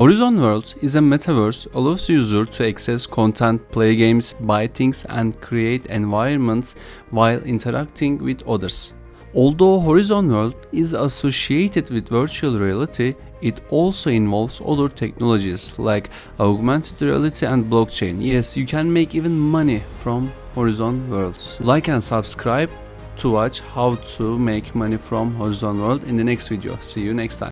Horizon Worlds is a metaverse allows user to access content, play games, buy things and create environments while interacting with others. Although Horizon World is associated with virtual reality, it also involves other technologies like augmented reality and blockchain. Yes, you can make even money from Horizon Worlds. Like and subscribe to watch how to make money from Horizon World in the next video. See you next time.